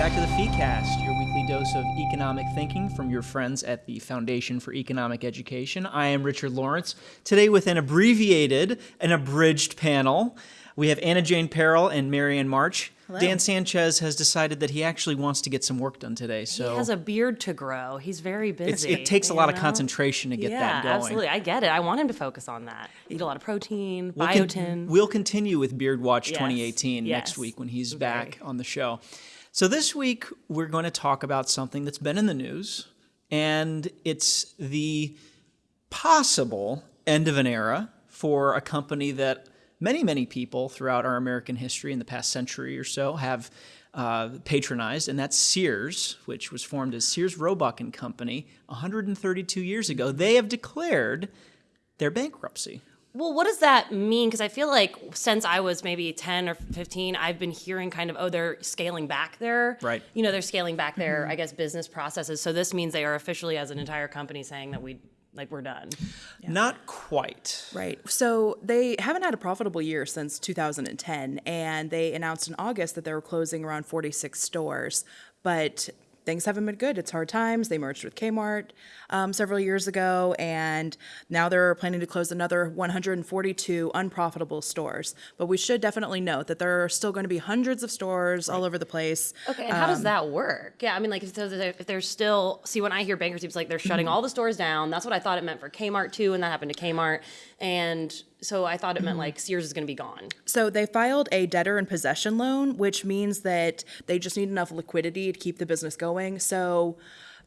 back to the FeeCast, your weekly dose of economic thinking from your friends at the Foundation for Economic Education. I am Richard Lorenc. Today, with an abbreviated and abridged panel, we have Anna Jane Perrell and Marianne March. Hello. Dan Sanchez has decided that he actually wants to get some work done today. So He has a beard to grow. He's very busy. it takes a lot of concentration to get yeah, that going. absolutely. I get it. I want him to focus on that. Eat a lot of protein, We'll, con- biotin. we'll continue with Beard Watch Yes, 2018 next week when he's very. back on the show. So this week we're going to talk about something that's been in the news, and it's the possible end of an era for a company that many, many people throughout our American history in the past century or so have uh, patronized, and that's Sears, which was formed as Sears Roebuck and Company 132 years ago. They have declared their bankruptcy. Well, what does that mean? Because I feel like since I was maybe 10 or 15, I've been hearing kind of, oh, they're scaling back their, Right. you know, they're scaling back their, mm-hmm. I guess, business processes. So this means they are officially, as an entire company, saying that we, like, we're done. Not quite. Right. So they haven't had a profitable year since 2010, and they announced in August that they were closing around 46 stores. But things haven't been good. It's hard times. They merged with Kmart um, several years ago, and now they're planning to close another 142 unprofitable stores. But we should definitely note that there are still going to be hundreds of stores all over the place. Okay, and how does um, that work? Yeah, I mean, like, if there's, if there's still, see, when I hear bankruptcy, it's like they're shutting mm-hmm. all the stores down. That's what I thought it meant for Kmart too, and that happened to Kmart. And so I thought it meant mm-hmm. like Sears is going to be gone. So they filed a debtor in possession loan, which means that they just need enough liquidity to keep the business going. So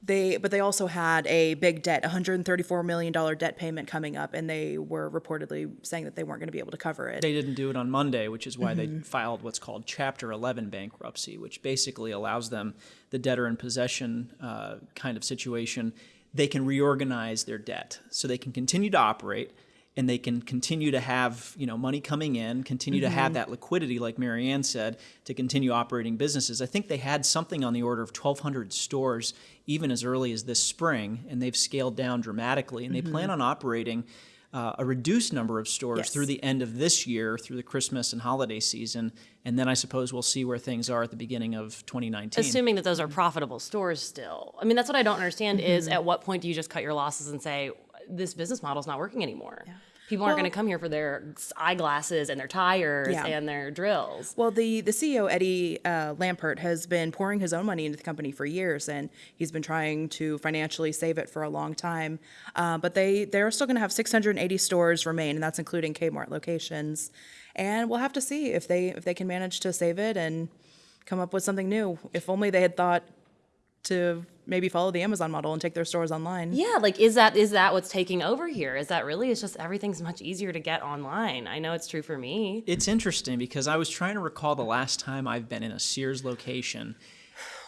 they, but they also had a big debt, $134 million debt payment coming up, and they were reportedly saying that they weren't going to be able to cover it. They didn't do it on Monday, which is why they filed what's called Chapter 11 bankruptcy, which basically allows them the debtor in possession uh, kind of situation. They can reorganize their debt so they can continue to operate and they can continue to have you know money coming in, continue to have that liquidity, like Marianne said, to continue operating businesses. I think they had something on the order of 1,200 stores even as early as this spring, and they've scaled down dramatically, and they plan on operating uh, a reduced number of stores Yes. through the end of this year, through the Christmas and holiday season, and then I suppose we'll see where things are at the beginning of 2019. Assuming that those are profitable stores still. I mean, that's what I don't understand is Mm-hmm. at what point do you just cut your losses and say, this business model is not working anymore? People aren't going to come here for their eyeglasses and their tires Yeah. and their drills. Well, the, the CEO, Eddie uh, Lampert, has been pouring his own money into the company for years, and he's been trying to financially save it for a long time. Uh, but they, they're still going to have 680 stores remain, and that's including Kmart locations. And we'll have to see if they, if they can manage to save it and come up with something new. If only they had thought to maybe follow the Amazon model and take their stores online. Yeah, like is that is that what's taking over here? Is that really? It's just everything's much easier to get online. I know it's true for me. It's interesting because I was trying to recall the last time I've been in a Sears location.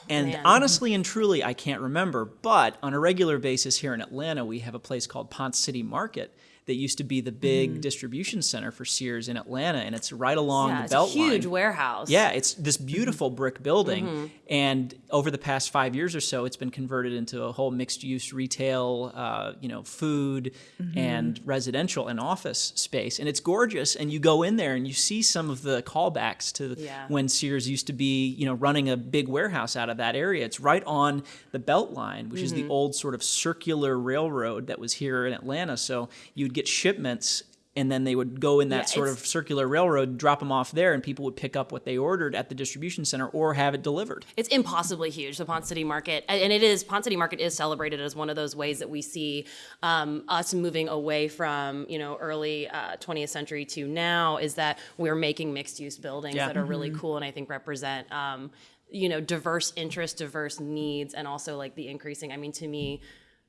And Man. honestly and truly, I can't remember. But on a regular basis here in Atlanta, we have a place called Ponce City Market that used to be the big distribution center for Sears in Atlanta, and it's right along Yeah, the it's a huge line. warehouse. Yeah, it's this beautiful brick building, Mm-hmm. and over the past five years or so, it's been converted into a whole mixed-use retail, uh, you know, food Mm-hmm. and residential and office space, and it's gorgeous. And you go in there and you see some of the callbacks to Yeah. when Sears used to be, you know, running a big warehouse out of that area. It's right on the Belt Line, which is Mm-hmm. the old sort of circular railroad that was here in Atlanta. So you'd get shipments. And then they would go in that Yeah, sort of circular railroad, drop them off there, and people would pick up what they ordered at the distribution center or have it delivered. It's impossibly huge, the Ponce City Market, and it is Ponce City Market is celebrated as one of those ways that we see um, us moving away from you know early uh, 20th century to now is that we're making mixed use buildings Yeah. that are really cool and I think represent um, you know diverse interests, diverse needs, and also like the increasing. I mean, to me,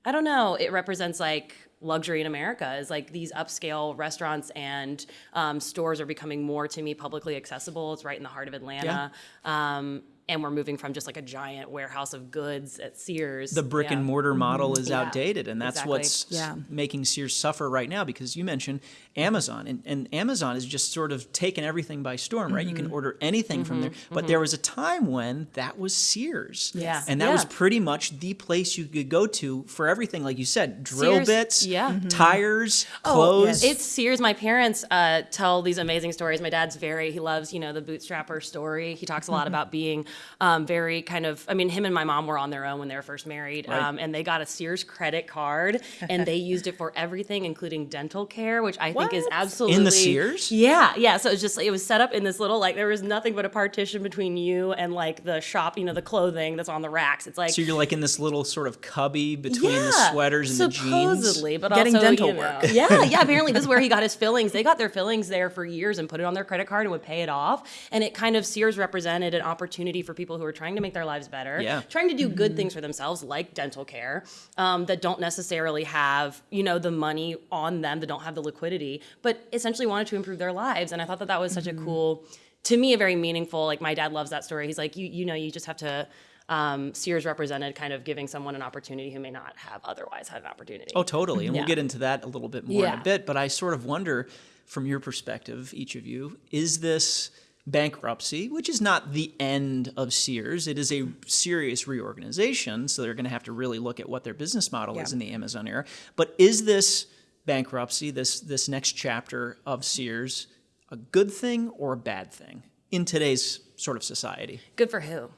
I don't know, it represents like luxury in America is like these upscale restaurants and um, stores are becoming more to me publicly accessible. It's right in the heart of Atlanta. Um, and we're moving from just like a giant warehouse of goods at Sears. the brick Yeah. and mortar mm-hmm. model is Yeah, outdated and that's exactly. what's Yeah. making Sears suffer right now because you mentioned Amazon and, and Amazon has just sort of taken everything by storm right you Mm-hmm. can order anything from there mm-hmm. but mm-hmm. there was a time when that was Sears Yeah. and that was pretty much the place you could go to for everything like you said drill Sears, bits yeah. Tires Oh, clothes It's Sears. My parents uh, tell these amazing stories. My dad's very, he loves, you know, the bootstrapper story. He talks a lot about being um, very kind of. I mean, him and my mom were on their own when they were first married, Right. um, and they got a Sears credit card, and they used it for everything, including dental care, which I think is absolutely What? absolutely Sears? Yeah, yeah. So it was just it was set up in this little like there was nothing but a partition between you and like the shop, you know, the clothing that's on the racks. It's like So you're like in this little sort of cubby between the sweaters and the jeans. supposedly, but Getting also, dental you know, work. yeah, yeah. Apparently, this is where he got his fillings. They got their fillings there for years and put it on their credit card and would pay it off. And it kind of Sears represented an opportunity for people who are trying to make their lives better, Yeah. trying to do good things for themselves, like dental care, um, that don't necessarily have you know the money on them, that don't have the liquidity, but essentially wanted to improve their lives. And I thought that that was such a cool, to me, a very meaningful. Like my dad loves that story. He's like, you you know, you just have to. Um, Sears represented kind of giving someone an opportunity who may not have otherwise had an opportunity. Oh, totally. And Yeah. we'll get into that a little bit more in a bit. But I sort of wonder, from your perspective, each of you, is this bankruptcy, which is not the end of Sears, it is a serious reorganization. So they're going to have to really look at what their business model is in the Amazon era. But is this bankruptcy, this this next chapter of Sears, a good thing or a bad thing in today's sort of society? Good for who?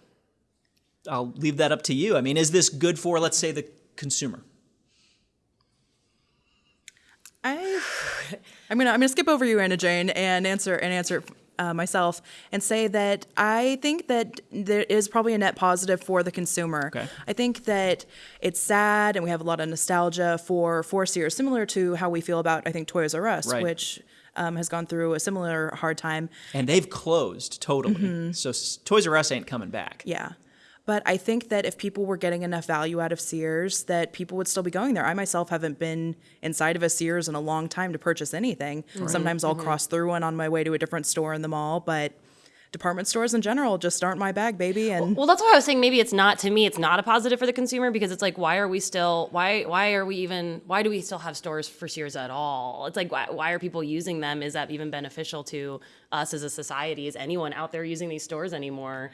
I'll leave that up to you. I mean, is this good for, let's say, the consumer? I, I'm gonna I'm gonna skip over you, Anna Jane, and answer and answer uh, myself and say that I think that there is probably a net positive for the consumer. Okay. I think that it's sad, and we have a lot of nostalgia for for Sears, similar to how we feel about I think Toys R Us, Right. which um, has gone through a similar hard time. And they've closed totally. Mm-hmm. So s- Toys R Us ain't coming back. Yeah. But I think that if people were getting enough value out of Sears, that people would still be going there. I myself haven't been inside of a Sears in a long time to purchase anything. Sometimes I'll mm-hmm. cross through one on my way to a different store in the mall, but department stores in general just aren't my bag, baby. And Well, that's why I was saying maybe it's not to me. It's not a positive for the consumer because it's like, why are we still? Why why are we even? Why do we still have stores for Sears at all? It's like, why, why are people using them? Is that even beneficial to us as a society? Is anyone out there using these stores anymore?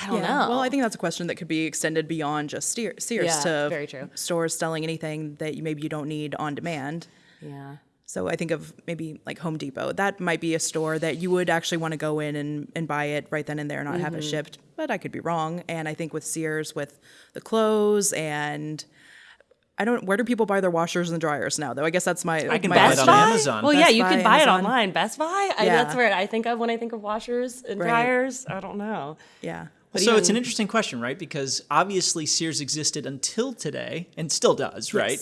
I don't Yeah. know. Well, I think that's a question that could be extended beyond just Steer- Sears Yeah, to very true. stores selling anything that you, maybe you don't need on demand. yeah. So I think of maybe like Home Depot. That might be a store that you would actually want to go in and, and buy it right then and there, not have Mm-hmm. it shipped. But I could be wrong. And I think with Sears, with the clothes and I don't. Where do people buy their washers and dryers now? Though I guess that's my. I can my buy it Best on Buy? Amazon. Well, Best yeah, you Buy, can buy Amazon. it online. Best Buy. I, That's where I think of when I think of washers and Right. dryers. I don't know. Yeah. But so it's an interesting question, right? Because obviously Sears existed until today and still does, right?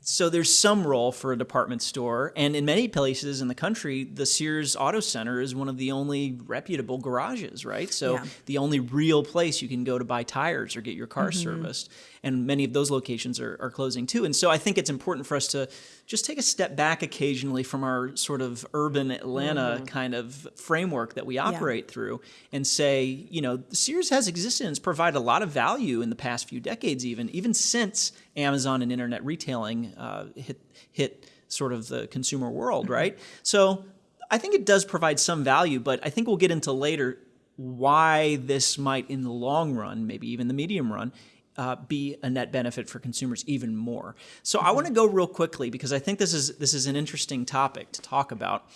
So there's some role for a department store, and in many places in the country, the Sears Auto Center is one of the only reputable garages, right? So Yeah. the only real place you can go to buy tires or get your car serviced, and many of those locations are, are closing too. And so I think it's important for us to just take a step back occasionally from our sort of urban Atlanta Mm-hmm. kind of framework that we operate through and say, you know, Sears has existed and has provided a lot of value in the past few decades, even even since Amazon and internet retailing uh, hit hit sort of the consumer world, right? So I think it does provide some value, but I think we'll get into later why this might, in the long run, maybe even the medium run, uh, be a net benefit for consumers even more. So I want to go real quickly because I think this is this is an interesting topic to talk about.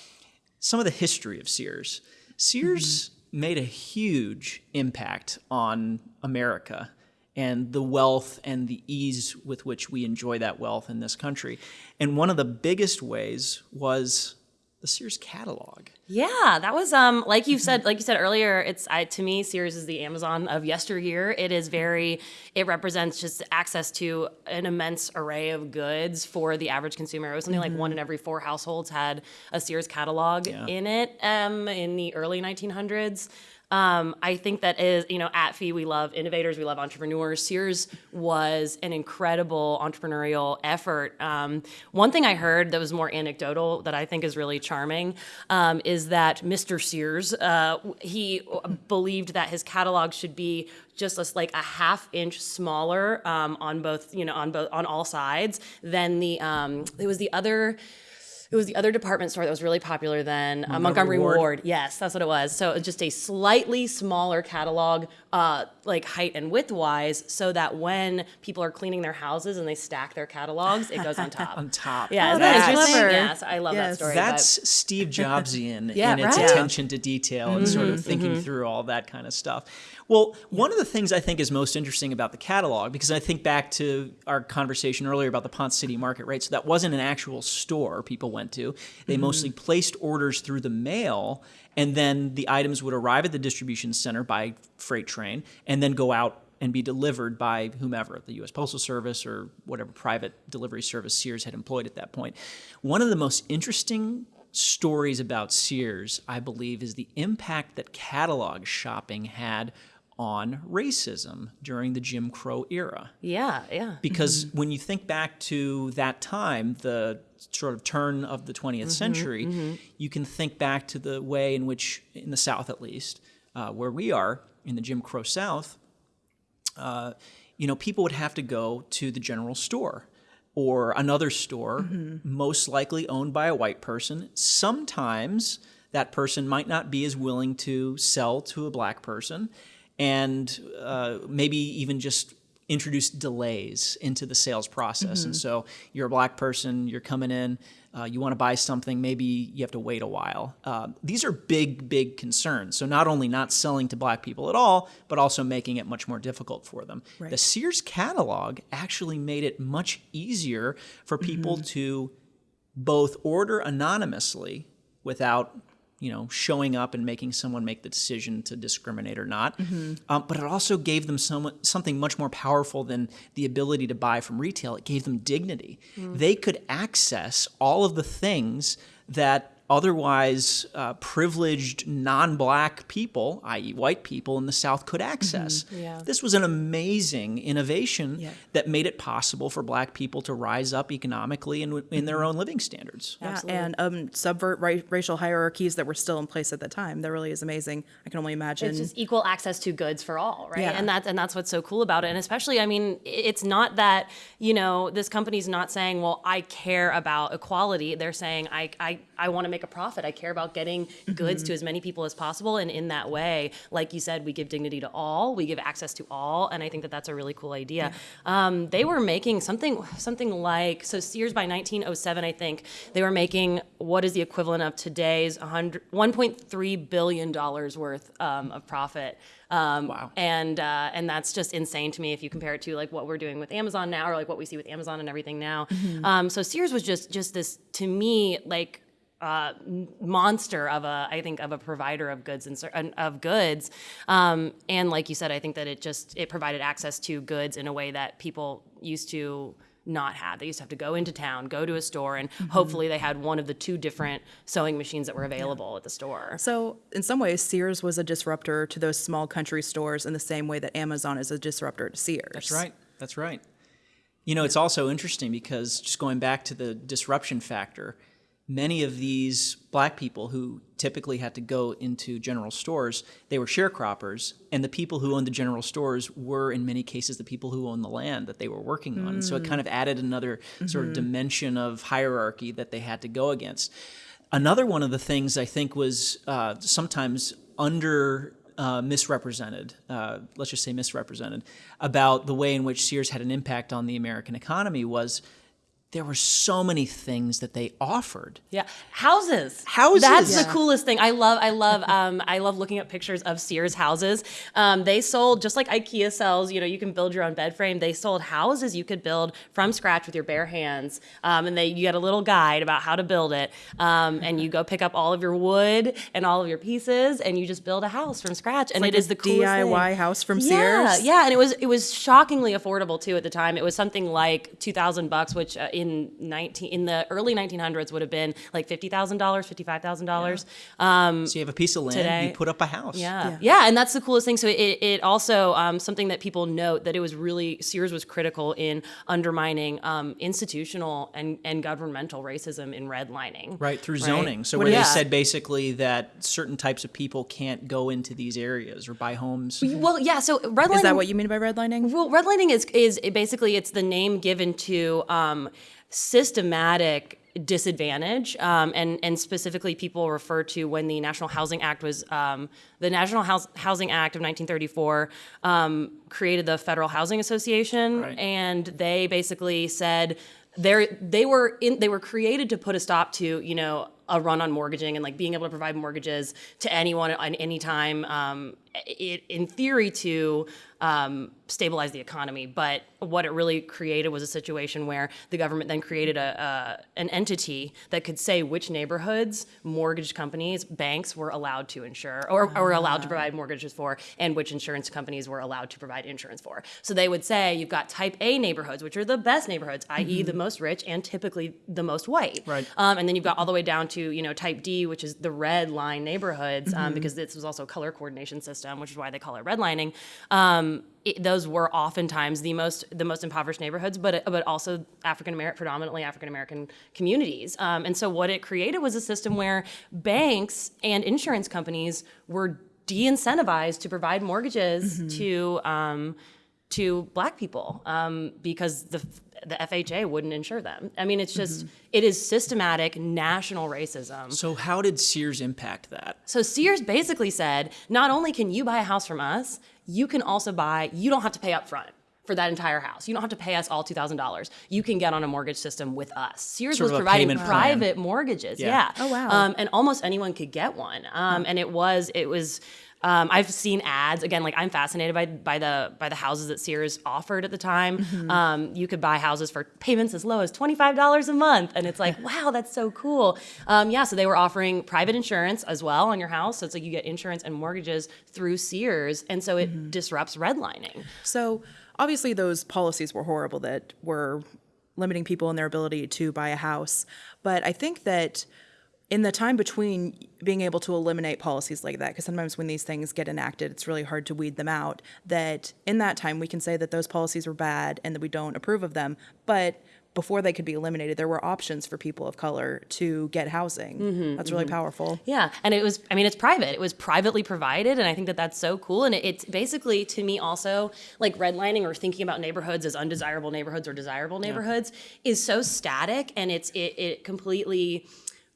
Some of the history of Sears. Sears made a huge impact on America and the wealth and the ease with which we enjoy that wealth in this country. And one of the biggest ways was the Sears catalog. Yeah, that was um like you said like you said earlier. It's I, to me Sears is the Amazon of yesteryear. It is very it represents just access to an immense array of goods for the average consumer. It was something like one in every four households had a Sears catalog in it um, in the early 1900s. Um, I think that is, you know, at Fee, we love innovators, we love entrepreneurs. Sears was an incredible entrepreneurial effort. Um, one thing I heard that was more anecdotal that I think is really charming um, is that Mr. Sears, uh, he believed that his catalog should be just like a half inch smaller um, on both, you know, on both on all sides than the um, it was the other it was the other department store that was really popular then, uh, Montgomery Ward. Ward. Yes, that's what it was. So it was just a slightly smaller catalog, uh, like height and width wise, so that when people are cleaning their houses and they stack their catalogs, it goes on top. On top. Yeah, Oh, isn't that that's clever. Yes, I love that story. That's Steve Jobsian Yeah, in its right. attention to detail and sort of mm-hmm, thinking mm-hmm. through all that kind of stuff. Well, one of the things I think is most interesting about the catalog, because I think back to our conversation earlier about the Ponce City Market, right? So that wasn't an actual store people went to. They mm-hmm. mostly placed orders through the mail, and then the items would arrive at the distribution center by freight train and then go out and be delivered by whomever, the U.S. Postal Service or whatever private delivery service Sears had employed at that point. One of the most interesting stories about Sears, I believe, is the impact that catalog shopping had on racism during the Jim Crow era. Yeah, yeah. because when you think back to that time, the sort of turn of the 20th Mm-hmm, century, you can think back to the way in which, in the South at least, uh, where we are in the Jim Crow South, uh, you know, people would have to go to the general store or another store, most likely owned by a white person. Sometimes that person might not be as willing to sell to a black person, and uh, maybe even just introduce delays into the sales process. And so you're a black person, you're coming in, uh, you want to buy something, maybe you have to wait a while. Uh, these are big, big concerns. So not only not selling to black people at all, but also making it much more difficult for them. The Sears catalog actually made it much easier for people to both order anonymously without you know showing up and making someone make the decision to discriminate or not. Um, but it also gave them some, something much more powerful than the ability to buy from retail. It gave them dignity. They could access all of the things that otherwise uh, privileged non-black people i.e white people in the south could access Yeah. this was an amazing innovation Yeah. that made it possible for black people to rise up economically and in their own living standards Yeah, and um, subvert ra- racial hierarchies that were still in place at the time. That really is amazing. I can only imagine. it's just equal access to goods for all, right? Yeah. And that's and that's what's so cool about it. And especially, I mean, it's not that you know this company's not saying, well, I care about equality. They're saying, I I, I want to make a profit. I care about getting goods to as many people as possible. And in that way, like you said, we give dignity to all. We give access to all. And I think that that's a really cool idea. Um, they were making something something like so Sears by 1907, I think they were making what is the equivalent of today's 100, 1.3 billion dollars worth um, of profit. Um, Wow. And uh, and that's just insane to me if you compare it to like what we're doing with Amazon now, or like what we see with Amazon and everything now. Um, so Sears was just just this to me like uh, monster of a I think of a provider of goods and of goods. Um, and like you said, I think that it just it provided access to goods in a way that people used to not have. They used to have to go into town, go to a store, and hopefully they had one of the two different sewing machines that were available at the store. So, in some ways, Sears was a disruptor to those small country stores in the same way that Amazon is a disruptor to Sears. That's right. That's right. You know, it's also interesting because just going back to the disruption factor, many of these black people who typically had to go into general stores, they were sharecroppers, and the people who owned the general stores were, in many cases, the people who owned the land that they were working on. So it kind of added another sort of dimension of hierarchy that they had to go against. Another one of the things I think was uh, sometimes under uh, misrepresented, uh, let's just say misrepresented, about the way in which Sears had an impact on the American economy was there were so many things that they offered. Yeah, houses. Houses. That's Yeah. the coolest thing. I love. I love. Um, I love looking at pictures of Sears houses. Um, they sold just like IKEA sells. You know, you can build your own bed frame. They sold houses you could build from scratch with your bare hands. Um, and they you get a little guide about how to build it. Um, and you go pick up all of your wood and all of your pieces, and you just build a house from scratch. and like it is the coolest DIY thing. house from Yeah, Sears? yeah, and it was it was shockingly affordable too at the time. It was something like two thousand bucks, which uh, in nineteen in the early nineteen hundreds would have been like fifty thousand dollars, fifty five thousand dollars. So you have a piece of land, Today- you put up a house. Yeah. yeah, and that's the coolest thing. So it, it also um, something that people note that it was really Sears was critical in undermining um, institutional and, and governmental racism in redlining. Right, through zoning. So What where they you- said basically that certain types of people can't go into these areas or buy homes. Well, yeah. So redlining Is that what you mean by redlining? Well, redlining is is basically it's the name given to um, systematic disadvantage um, and and specifically people refer to when the national housing act was um, the national House, housing act of 1934 um, created the federal housing association Right. and they basically said they they were in they were created to put a stop to you know a run on mortgaging and like being able to provide mortgages to anyone at any time um, it, in theory to um, stabilize the economy. But what it really created was a situation where the government then created a, an entity that could say which neighborhoods mortgage companies banks were allowed to insure or, or allowed to provide mortgages for and which insurance companies were allowed to provide insurance for. So they would say you've got type a neighborhoods which are the best neighborhoods i.e the most rich and typically the most white. Right. um, and then you've got all the way down to you know type D, which is the red line neighborhoods, um, because this was also a color coordination system, which is why they call it redlining. Um, it, those were oftentimes the most the most impoverished neighborhoods, but but also African American, predominantly African American communities. Um, and so what it created was a system where banks and insurance companies were de-incentivized to provide mortgages to. Um, to black people um, because the the FHA wouldn't insure them. I mean, it's just it is systematic national racism. So how did Sears impact that? So Sears basically said, not only can you buy a house from us, you can also buy. You don't have to pay up front. For that entire house, you don't have to pay us all two thousand dollars. You can get on a mortgage system with us. Sears Sort was providing payment plan. private mortgages. Yeah. Yeah. Oh, wow. Um, and almost anyone could get one. Um, and it was it was. Um, I've seen ads again. Like I'm fascinated by by the by the houses that Sears offered at the time. Mm-hmm. Um, you could buy houses for payments as low as twenty five dollars a month, and it's like, wow, that's so cool. Um, yeah, so they were offering private insurance as well on your house. So it's like you get insurance and mortgages through Sears, and so it Mm-hmm. disrupts redlining. So obviously, those policies were horrible that were limiting people in their ability to buy a house. But I think that in the time between being able to eliminate policies like that, because sometimes when these things get enacted, it's really hard to weed them out, that in that time we can say that those policies were bad and that we don't approve of them. But before they could be eliminated, there were options for people of color to get housing. Mm-hmm, that's really mm-hmm. powerful. Yeah, and it was. I mean, it's private. It was privately provided, and I think that that's so cool. And it, it's basically to me also like redlining or thinking about neighborhoods as undesirable neighborhoods or desirable neighborhoods is so static, and it's it, it completely.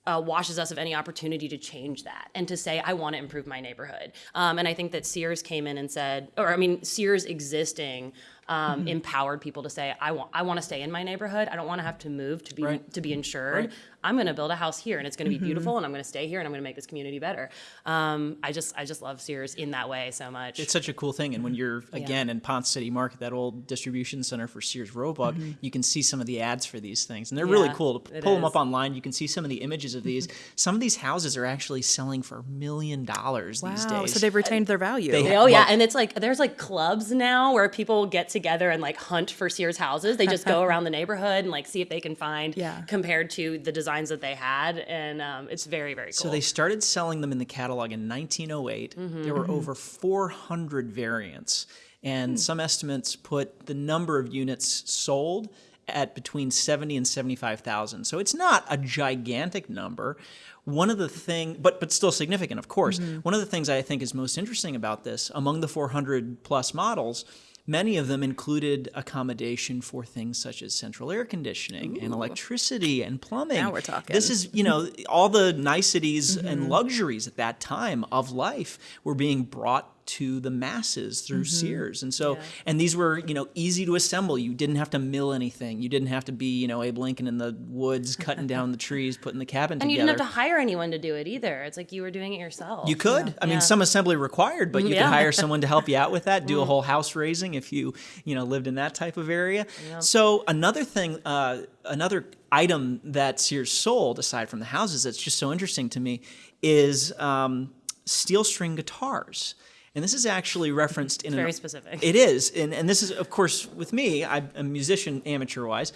Uh, washes us of any opportunity to change that and to say I want to improve my neighborhood. Um, and I think that Sears came in and said, or I mean, Sears existing um, empowered people to say I want I want to stay in my neighborhood. I don't want to have to move to be Right. to be insured. I'm going to build a house here, and it's going to be beautiful, and I'm going to stay here, and I'm going to make this community better. Um, I just I just love Sears in that way so much. It's such a cool thing, and when you're again in Ponce City Market, that old distribution center for Sears Roebuck, you can see some of the ads for these things, and they're really cool. To pull them is. up online, you can see some of the images of these. Some of these houses are actually selling for a million dollars these Wow. days. So they've retained their value. They- Oh yeah, Well- and it's like there's like clubs now where people get together and like hunt for Sears houses. They just go around the neighborhood and like see if they can find Yeah. compared to the designs that they had, and um, it's very very cool. So they started selling them in the catalog in 1908. Mm-hmm, there were mm-hmm. over 400 variants, and hmm. some estimates put the number of units sold at between 70 and 75,000. So it's not a gigantic number. One of the thing, but but still significant, of course. Mm-hmm. One of the things I think is most interesting about this, among the 400 plus models, Many of them included accommodation for things such as central air conditioning and electricity and plumbing. Now we're talking. This is, you know, all the niceties and mm-hmm. luxuries at that time of life were being brought to the masses through Sears. And so, and these were, you know, easy to assemble. You didn't have to mill anything. You didn't have to be, you know, Abe Lincoln in the woods cutting down the trees, putting the cabin and you together. didn't have to hire anyone to do it either. It's like you were doing it yourself. You could. I mean, Yeah. some assembly required, but you could hire someone to help you out with that. Do a whole house raising if you, you know, lived in that type of area. So another thing, uh, another item that Sears sold aside from the houses that's just so interesting to me is um, steel string guitars. And this is actually referenced in a very an, specific. It is, and and this is of course with me. I'm a musician, amateur wise.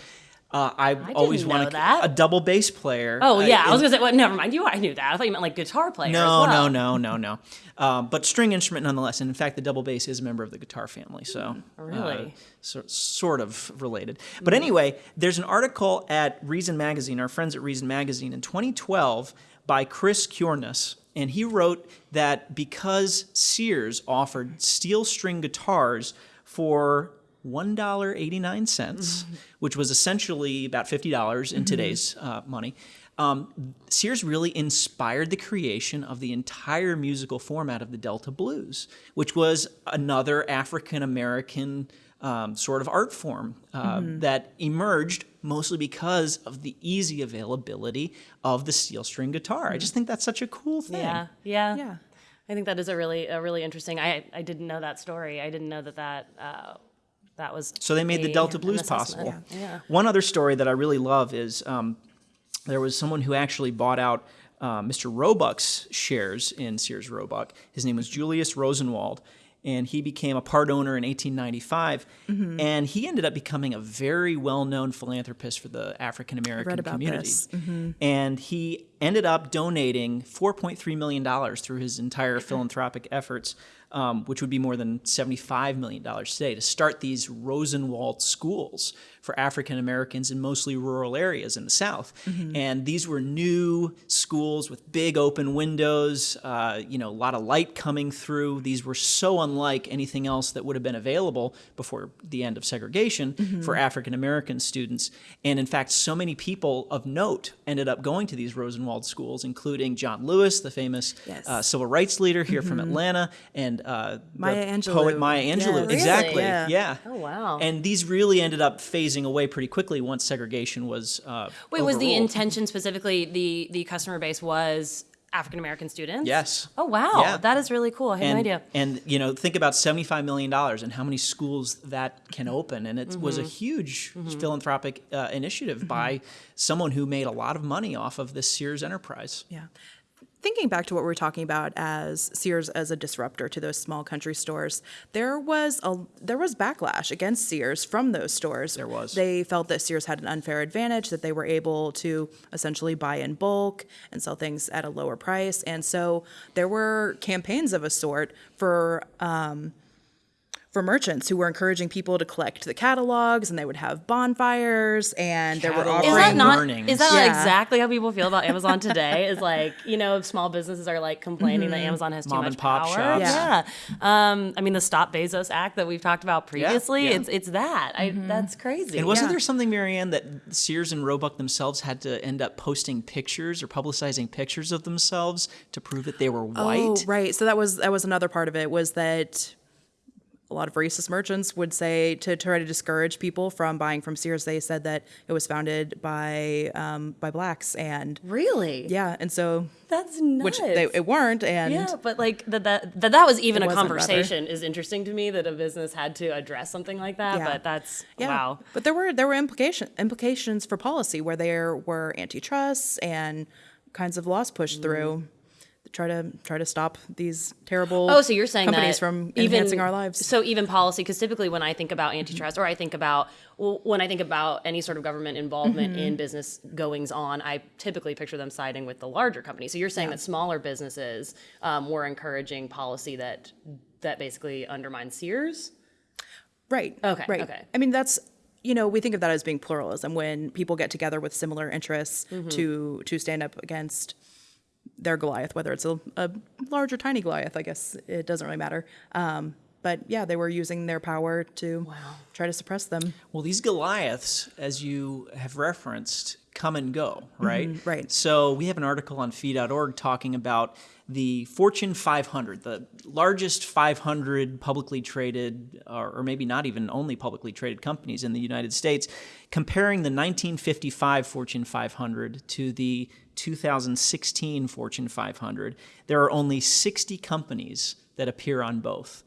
Uh, I've always didn't wanted a double bass player. Oh uh, yeah, I was gonna say. Well, never mind. You, I knew that. I thought you meant like guitar player. no, well. no, no, no, no. Um, but string instrument nonetheless. And in fact, the double bass is a member of the guitar family. So Really? uh, so, sort of related. But anyway, there's an article at Reason Magazine, our friends at Reason Magazine, in 2012 by Chris Kjorness. And he wrote that because Sears offered steel string guitars for $1.89, which was essentially about $50 in today's uh, money. Um, Sears really inspired the creation of the entire musical format of the Delta Blues, which was another African American um, sort of art form uh, that emerged mostly because of the easy availability of the steel string guitar. I just think that's such a cool thing. Yeah, yeah, Yeah. I think that is a really a really interesting. I I didn't know that story. I didn't know that that uh, that was. So they made the Delta Blues assessment. possible. Yeah. One other story that I really love is um, there was someone who actually bought out uh, Mr. Roebuck's shares in Sears Roebuck. His name was Julius Rosenwald, and he became a part owner in 1895. Mm-hmm. And he ended up becoming a very well-known philanthropist for the African American community. Mm-hmm. And he ended up donating 4.3 million dollars through his entire philanthropic efforts. Um, which would be more than $75 million today, to start these Rosenwald schools for African Americans in mostly rural areas in the South. And these were new schools with big open windows, uh, you know, a lot of light coming through. These were so unlike anything else that would have been available before the end of segregation for African American students. And in fact, so many people of note ended up going to these Rosenwald schools, including John Lewis, the famous Yes. uh, civil rights leader here from Atlanta, and uh, Maya Angelou. poet Maya Yeah. Angelou. Really? Exactly. Yeah. Yeah. Oh, wow. And these really ended up phasing away pretty quickly once segregation was. Uh, Wait, was the intention specifically the the customer base was African American students? Yes. Oh wow, Yeah. that is really cool. I had and, no idea. And you know, think about seventy-five million dollars and how many schools that can open, and it was a Mm-hmm. huge philanthropic uh, initiative by someone who made a lot of money off of this Sears enterprise. Yeah. Thinking back to what we were talking about as Sears as a disruptor to those small country stores, there was a there was backlash against Sears from those stores. There was. They felt that Sears had an unfair advantage that they were able to essentially buy in bulk and sell things at a lower price, and so there were campaigns of a sort for um, for merchants who were encouraging people to collect the catalogs, and they would have bonfires, and there were Catalog Is that not burnings. is that Yeah. exactly how people feel about Amazon today? is like you know small businesses are like complaining that Amazon has too Mom much and pop power. shops. Yeah. Um, I mean the Stop Bezos Act that we've talked about previously. yeah. It's it's that. I, that's crazy. And wasn't Yeah. there something, Marianne, that Sears and Roebuck themselves had to end up posting pictures or publicizing pictures of themselves to prove that they were white? Oh, right. So that was that was another part of it was that a lot of racist merchants would say to try to discourage people from buying from Sears. They said that it was founded by um, by blacks, and really? yeah, and so That's nuts. which they it weren't, and Yeah, but like that that that, that was even a wasn't, rather. conversation is interesting to me that a business had to address something like that. Yeah. But that's yeah. wow. But there were there were implication implications for policy where there were antitrust and kinds of laws pushed through. Try to try to stop these terrible Oh, so you're saying companies from even, enhancing our lives. So even policy, because typically when I think about antitrust, or I think about well, when I think about any sort of government involvement Mm-hmm. in business goings on, I typically picture them siding with the larger companies. So you're saying that smaller businesses um, were encouraging policy that that basically undermines Sears. Right. Okay, Right. okay. I mean, that's you know we think of that as being pluralism when people get together with similar interests Mm-hmm. to to stand up against their Goliath, whether it's a, a large or tiny Goliath. I guess it doesn't really matter. Um, but yeah, they were using their power to try to suppress them. Well, these Goliaths, as you have referenced, come and go, right? right. So we have an article on fee.org talking about the Fortune 500, the largest 500 publicly traded, or, maybe not even only publicly traded companies in the United States, comparing the 1955 Fortune 500 to the 2016 Fortune 500. There are only 60 companies that appear on both.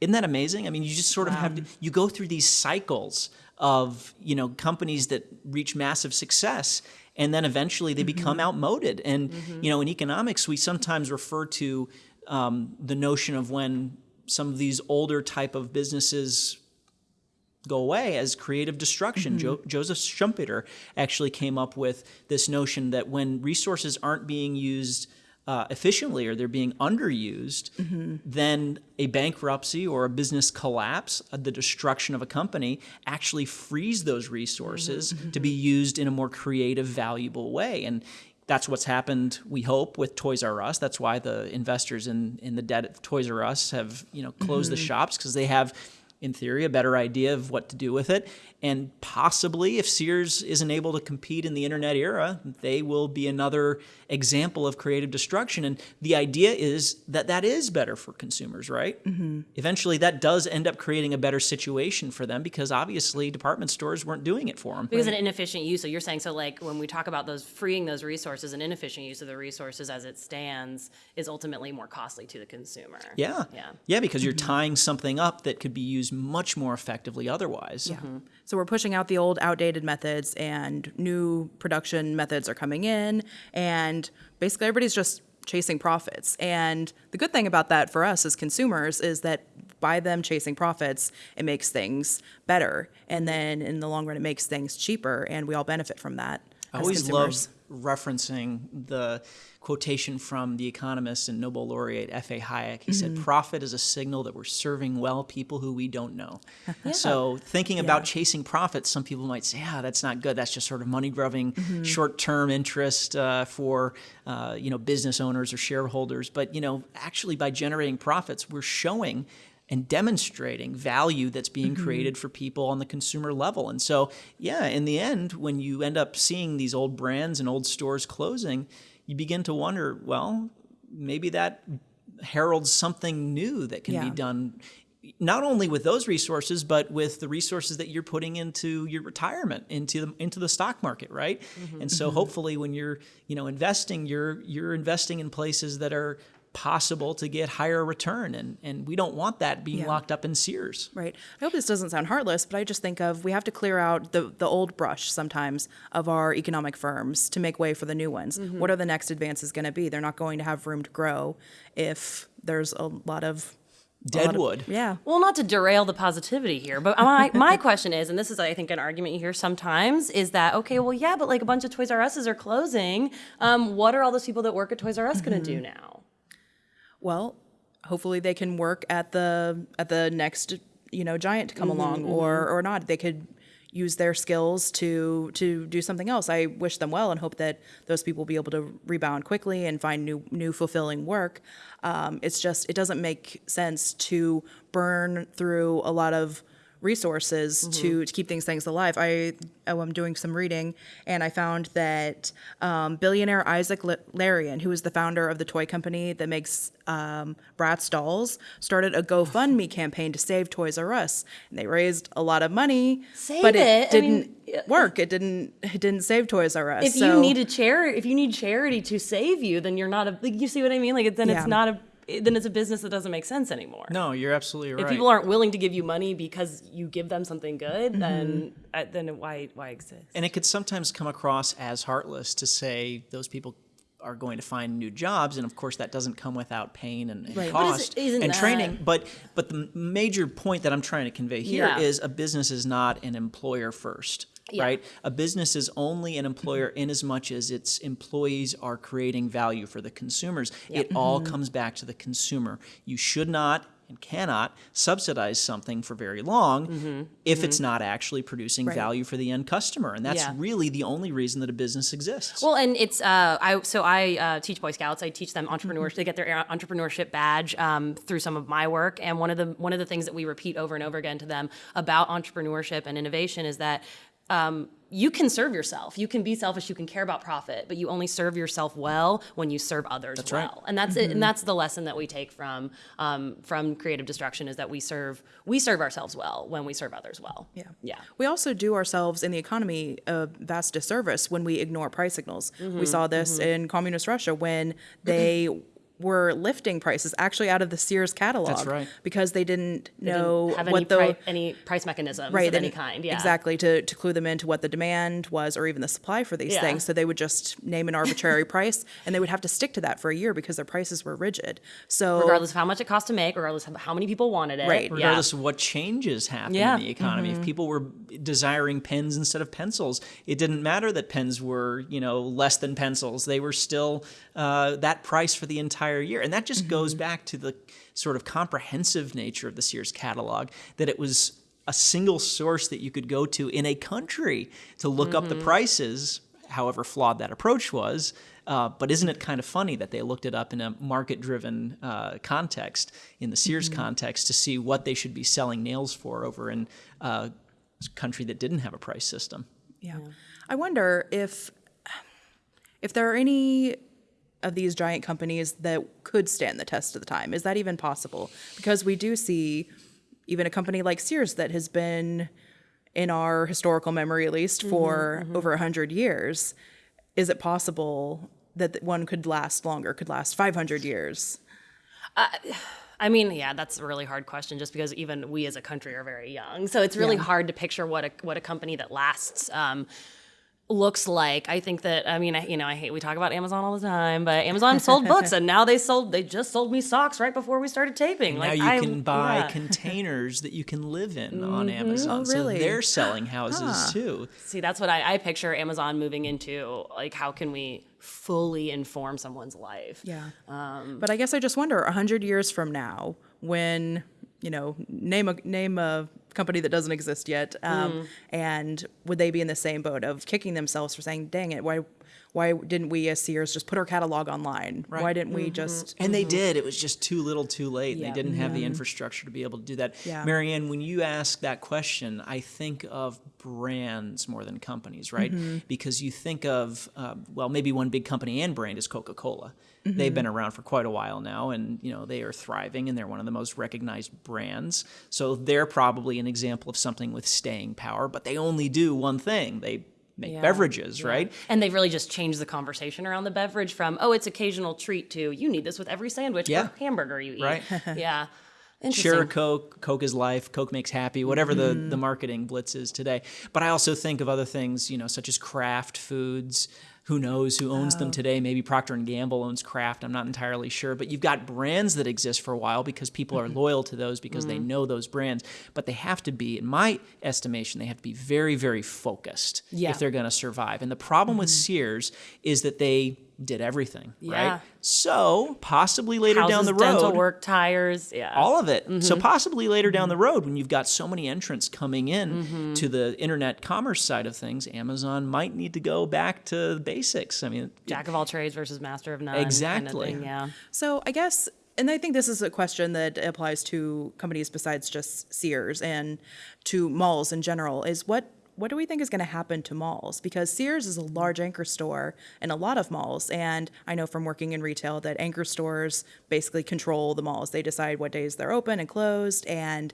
Isn't that amazing? I mean, you just sort of have to, you go through these cycles of, you know, companies that reach massive success and then eventually they mm-hmm. become outmoded. And, mm-hmm. you know, in economics, we sometimes refer to um, the notion of when some of these older type of businesses go away as creative destruction. Mm-hmm. Jo- Joseph Schumpeter actually came up with this notion that when resources aren't being used uh, efficiently or they're being underused, then a bankruptcy or a business collapse, uh, the destruction of a company, actually frees those resources to be used in a more creative, valuable way. And that's what's happened, we hope, with Toys R Us. That's why the investors in, in the debt of Toys R Us have, you know, closed the shops because they have in theory, a better idea of what to do with it. And possibly, if Sears isn't able to compete in the internet era, they will be another example of creative destruction. And the idea is that that is better for consumers, right? Mm-hmm. Eventually, that does end up creating a better situation for them because obviously department stores weren't doing it for them. Because an inefficient use. So you're saying so like when we talk about those freeing those resources, an inefficient use of the resources as it stands is ultimately more costly to the consumer. Yeah. Yeah. Yeah, because you're tying something up that could be used much more effectively otherwise. Yeah. So we're pushing out the old outdated methods and new production methods are coming in and basically everybody's just chasing profits. And the good thing about that for us as consumers is that by them chasing profits, it makes things better. And then in the long run it makes things cheaper and we all benefit from that. I always love referencing the quotation from the economist and Nobel laureate F.A. Hayek. He Mm-hmm. said, Profit is a signal that we're serving well people who we don't know. So, thinking about chasing profits, some people might say, ah, that's not good. That's just sort of money grubbing, Mm-hmm. short term interest uh, for uh, you know, business owners or shareholders. But you know, actually, by generating profits, we're showing and demonstrating value that's being created for people on the consumer level. And so, yeah, in the end, when you end up seeing these old brands and old stores closing, you begin to wonder, well, maybe that heralds something new that can Yeah. be done not only with those resources but with the resources that you're putting into your retirement into the, into the stock market right? Mm-hmm. And so mm-hmm. hopefully when you're you know investing you're you're investing in places that are possible to get higher return and and we don't want that being Yeah. locked up in Sears Right. I hope this doesn't sound heartless, but I just think of we have to clear out the, the old brush sometimes of our economic firms to make way for the new ones. What are the next advances going to be? They're not going to have room to grow if there's a lot of a lot of- deadwood yeah. Well, not to derail the positivity here, but my, my question is, and this is, I think, an argument you hear sometimes, is that, okay, well, yeah, but like a bunch of Toys R Us's are closing. Um, what are all those people that work at Toys R Us going to do now? Well, hopefully they can work at the at the next you know giant to come along or or not. They could use their skills to to do something else. I wish them well and hope that those people will be able to rebound quickly and find new new fulfilling work. Um, it's just it doesn't make sense to burn through a lot of resources to, to keep things things alive. I oh, I'm doing some reading and I found that um, billionaire Isaac L- Larian, who is the founder of the toy company that makes um, Bratz dolls, started a GoFundMe campaign to save Toys R Us, and they raised a lot of money, Save but it? it, didn't mean, work. It didn't it didn't save Toys R Us. If so, you need a charity, if you need charity to save you, then you're not a. Like, you see what I mean? Like, then Yeah. it's not a. Then it's a business that doesn't make sense anymore. no you're absolutely right If people aren't willing to give you money because you give them something good, Mm-hmm. then uh, then why why exist? And it could sometimes come across as heartless to say those people are going to find new jobs, and of course that doesn't come without pain and, and Right. But is cost it- and that- training. But but the major point that I'm trying to convey here is Yeah. a business is not an employer first. Yeah. Right, a business is only an employer mm-hmm. in as much as its employees are creating value for the consumers. It all mm-hmm. comes back to the consumer. You should not and cannot subsidize something for very long if it's not actually producing Right. value for the end customer, and that's Yeah. really the only reason that a business exists. Well, and it's uh, I so I uh, teach Boy Scouts. I teach them entrepreneurship. They get their entrepreneurship badge um, through some of my work. And one of the one of the things that we repeat over and over again to them about entrepreneurship and innovation is that. Um, you can serve yourself. You can be selfish. You can care about profit, but you only serve yourself well when you serve others right. well. And that's it. And that's the lesson that we take from um, from creative destruction is that we serve we serve ourselves well when we serve others well. Yeah. Yeah. We also do ourselves in the economy a vast disservice when we ignore price signals. Mm-hmm, We saw this in communist Russia when they were lifting prices actually out of the Sears catalog right. because they didn't Didn't know have what any, the pri- any price mechanisms right of any kind. Yeah. exactly to, to clue them into what the demand was or even the supply for these Yeah. things so they would just name an arbitrary price and they would have to stick to that for a year because their prices were rigid so regardless of how much it cost to make, regardless of how many people wanted it. Right. Yeah. regardless of what changes happened Yeah. in the economy. If people were desiring pens instead of pencils, it didn't matter that pens were, you know, less than pencils. They were still uh, that price for the entire year. And that just goes back to the sort of comprehensive nature of the Sears catalog, that it was a single source that you could go to in a country to look up the prices, however flawed that approach was, Uh, but isn't it kind of funny that they looked it up in a market-driven uh, context, in the Sears context, to see what they should be selling nails for over in uh, a country that didn't have a price system? Yeah. I wonder if if there are any of these giant companies that could stand the test of the time. Is that even possible? Because we do see even a company like Sears that has been in our historical memory at least mm-hmm, for mm-hmm. over a hundred years. Is it possible that one could last longer, could last 500 years? Uh, I mean, yeah, that's a really hard question just because even we as a country are very young. So it's really Yeah. hard to picture what a what a company that lasts um, looks like. I think that I mean, I, you know, I hate we talk about Amazon all the time, but Amazon sold books and now they sold they just sold me socks right before we started taping. now like you I- can buy yeah. containers that you can live in on mm-hmm, Amazon. Oh, So they're selling houses too. See, that's what I, I picture Amazon moving into. Like, how can we fully inform someone's life? Yeah. Um, but I guess I just wonder, a hundred years from now, when you know, name a name a company that doesn't exist yet, um, mm. and would they be in the same boat of kicking themselves for saying, "Dang it, why, why didn't we as Sears just put our catalog online? Why didn't we mm-hmm. just?" And they mm-hmm. did. It was just too little too late. Yeah. They didn't have the mm-hmm. infrastructure to be able to do that. Yeah. Marianne, when you ask that question, I think of brands more than companies, right? Because you think of, uh, well, maybe one big company and brand is Coca Cola. They've mm-hmm. been around for quite a while now, and you know they are thriving, and they're one of the most recognized brands. So they're probably an example of something with staying power. But they only do one thing: they make Yeah. beverages, Yeah. right? And they've really just changed the conversation around the beverage from, oh, it's occasional treat to, you need this with every sandwich Yeah. or hamburger you eat. Right. yeah. Share Coke, Coke is life, Coke makes happy, whatever the, the mm-hmm. marketing blitz is today. But I also think of other things, you know, such as Kraft Foods. Who knows who owns them oh. today? Maybe Procter and Gamble owns Kraft. I'm not entirely sure. But you've got brands that exist for a while because people are mm-hmm. loyal to those because they mm-hmm. know those brands. But they have to be, in my estimation, they have to be very, very focused Yeah. if they're going to survive. And the problem with mm-hmm. Sears is that they did everything, Yeah. right? So possibly later Houses, down the road, dental work, tires. Yeah. all of it. Mm-hmm. So possibly later down the road, when you've got so many entrants coming in Mm-hmm. to the internet commerce side of things, Amazon might need to go back to basics. I mean, Jack of all trades versus master of none. kind of Exactly. thing, yeah. So I guess, and I think this is a question that applies to companies besides just Sears and to malls in general. Is what what do we think is going to happen to malls? Because Sears is a large anchor store in a lot of malls, and I know from working in retail that anchor stores basically control the malls. They decide what days they're open and closed, and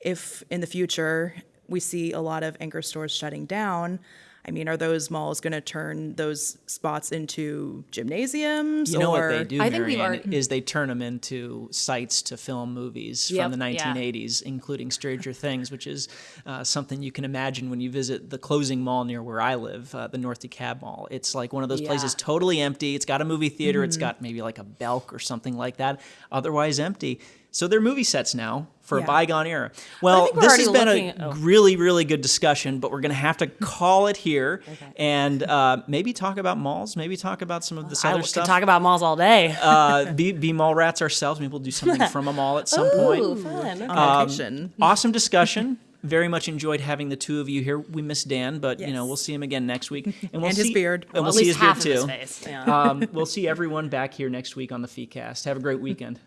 if in the future we see a lot of anchor stores shutting down. I mean, are those malls going to turn those spots into gymnasiums? you know or, what they do, I think we've Marianne, already- is they turn them into sites to film movies Yep, from the yeah. 1980s, including Stranger Things, which is uh, something you can imagine when you visit the closing mall near where I live, uh, the North DeKalb Mall. It's like one of those places Yeah. Mm-hmm. totally empty. It's got a movie theater. It's got maybe like a Belk or something like that. Otherwise empty. So they're movie sets now for a bygone era. Well, think this has been a at- oh. really, really good discussion, but we're going to have to call it here and uh, maybe talk about malls, maybe talk about some of this I other could stuff talk about malls all day. uh, be, be mall rats ourselves. Maybe we'll do something from a mall at some point. Ooh, fun. on location. Awesome discussion. Very much enjoyed having the two of you here. We miss Dan, but you know we'll see him again next week, and we'll And his beard. And Well, we'll at see least his half beard of too. his face. Yeah. Um, we'll see everyone back here next week on the Feecast. Have a great weekend.